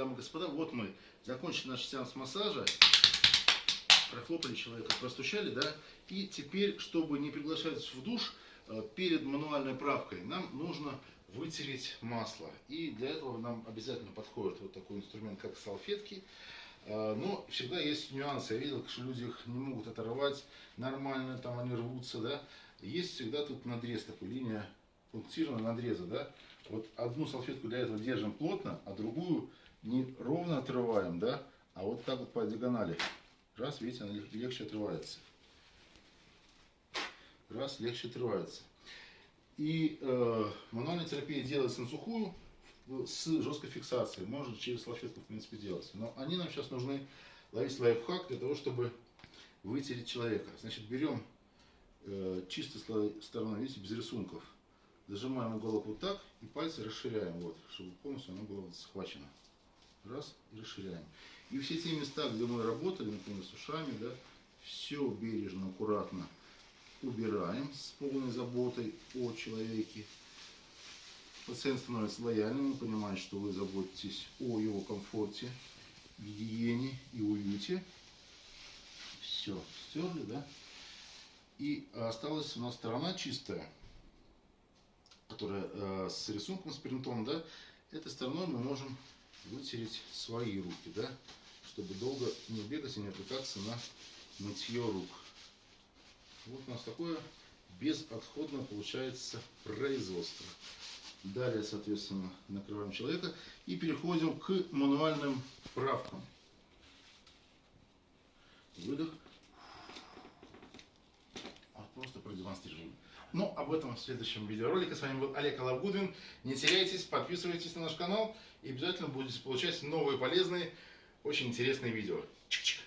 дамы и господа, вот мы закончили наш сеанс массажа. Прохлопали человека, простучали, да? И теперь, чтобы не приглашать в душ, э, перед мануальной правкой нам нужно вытереть масло. И для этого нам обязательно подходит вот такой инструмент, как салфетки. Э, Но всегда есть нюансы. Я видел, что люди их не могут оторвать нормально, там они рвутся, да. Есть всегда тут надрез такой, линия пунктированного надреза, да. Вот одну салфетку для этого держим плотно, а другую не ровно отрываем, да, а вот так вот по диагонали. Раз, видите, она лег- легче отрывается. Раз, легче отрывается. И э, мануальная терапия делается на сухую в- с жесткой фиксацией. Можно через салфетку, в принципе, делать. Но они нам сейчас нужны, ловить лайфхак для того, чтобы вытереть человека. Значит, берем э, чистой стороной, видите, без рисунков. Зажимаем уголок вот так и пальцы расширяем, вот, чтобы полностью оно было схвачено. Раз, и расширяем. И все те места, где мы работали, например, с ушами, да, все бережно, аккуратно убираем с полной заботой о человеке. Пациент становится лояльным, он понимает, что вы заботитесь о его комфорте, гигиене и уюте. Все, стерли, да? И осталась у нас сторона чистая, которая э, с рисунком, с принтом, да? Этой стороной мы можем вытереть свои руки, да? Чтобы долго не бегать и не отвлекаться на мытье рук. Вот у нас такое безотходное получается производство. Далее, соответственно, накрываем человека и переходим к мануальным правкам. Выдох. Вот просто продемонстрирую. Но об этом в следующем видеоролике. С вами был Олег Алавгудвин. Не теряйтесь, подписывайтесь на наш канал и обязательно будете получать новые полезные, очень интересные видео. Чик-чик.